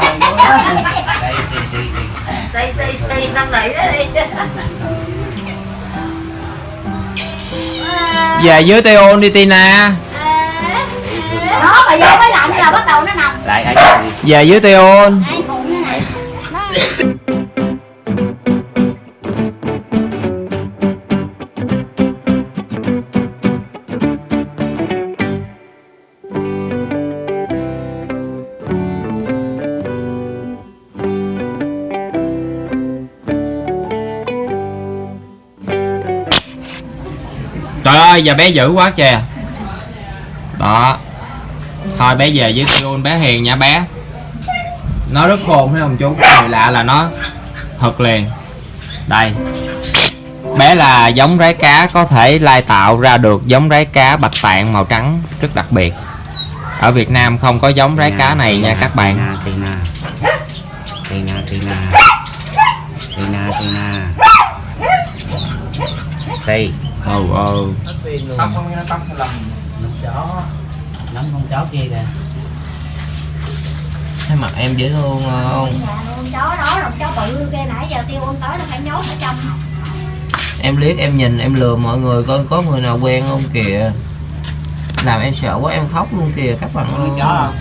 thì Tì tì tì năn nỉ đó đi về dưới Teo đi Tina. Đó mà vô mới lạnh là bắt đầu nó nằm. Về dưới Teo trời ơi, giờ bé dữ quá kìa. Đó. Thôi, bé về với Teo bé hiền nha bé. Nó rất khôn, thấy không chú? Người lạ là nó thật liền. Đây. Bé là giống rái cá, có thể lai tạo ra được giống rái cá bạch tạng màu trắng rất đặc biệt. Ở Việt Nam không có giống rái cá này nha các bạn. Tina Tina Tina Tina Tina Tì ừ ừ Nắm chó? Nắm con chó kia kìa. Thấy mặt em dễ thương không? chó đó rồi chó bự kia nãy giờ tiêu ôn tới nó phải nhốt ở trong. Em liếc em nhìn em lừa mọi người coi có người nào quen không kìa. Làm em sợ quá em khóc luôn kìa các bạn nuôi chó không